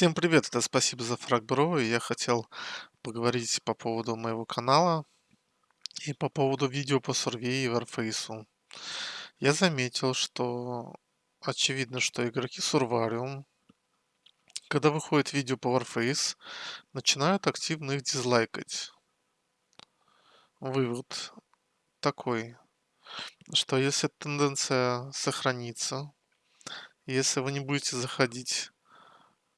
Всем привет, это спасибо за фраг бро, и я хотел поговорить по поводу моего канала и по поводу видео по Сурвей и Warface. Я заметил, что очевидно, что игроки Сурвариум, когда выходит видео по Warface, начинают активно их дизлайкать. Вывод такой, что если тенденция сохранится, если вы не будете заходить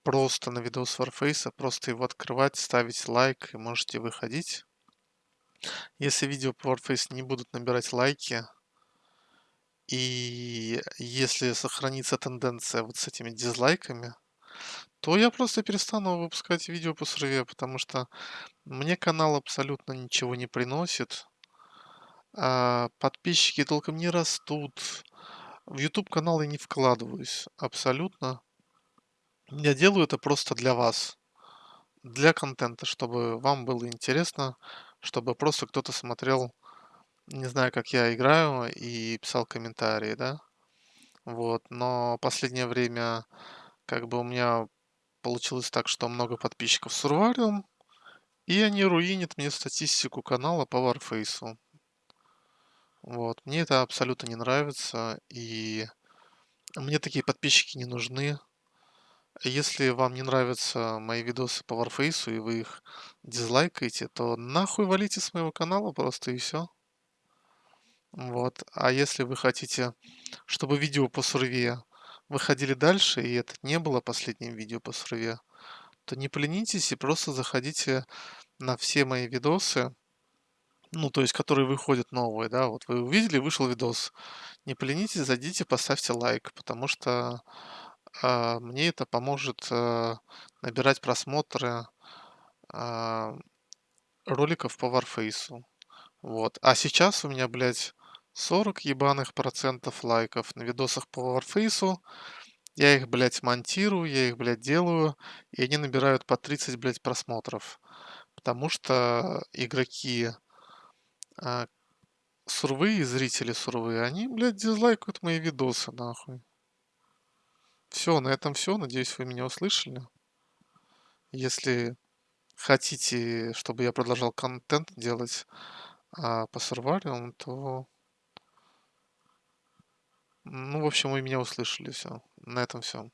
просто на видос Warface, просто его открывать, ставить лайк и можете выходить. Если видео по Warface не будут набирать лайки, и если сохранится тенденция вот с этими дизлайками, то я просто перестану выпускать видео по сурве, потому что мне канал абсолютно ничего не приносит. А подписчики толком не растут. В YouTube канал я не вкладываюсь абсолютно. Я делаю это просто для вас, для контента, чтобы вам было интересно, чтобы просто кто-то смотрел, не знаю, как я играю, и писал комментарии, да. Вот, но последнее время как бы у меня получилось так, что много подписчиков с Урвариум, и они руинят мне статистику канала по Warface. Вот, мне это абсолютно не нравится, и мне такие подписчики не нужны. Если вам не нравятся мои видосы по Warface и вы их дизлайкаете, то нахуй валите с моего канала просто и все. Вот. А если вы хотите, чтобы видео по сурве выходили дальше, и это не было последним видео по сурве, то не поленитесь и просто заходите на все мои видосы, ну, то есть, которые выходят новые, да, вот вы увидели, вышел видос. Не поленитесь, зайдите, поставьте лайк, потому что а, мне это поможет а, набирать просмотры а, роликов по Warface. Вот. А сейчас у меня, блядь, 40 ебаных процентов лайков на видосах по Warface. Я их, блядь, монтирую, я их, блядь, делаю, и они набирают по 30, блядь, просмотров. Потому что игроки а, сурвы, зрители сурвы, они, блядь, дизлайкают мои видосы, нахуй. Все, на этом все. Надеюсь, вы меня услышали. Если хотите, чтобы я продолжал контент делать а, по сурвариум, то... Ну, в общем, вы меня услышали. Все. На этом все.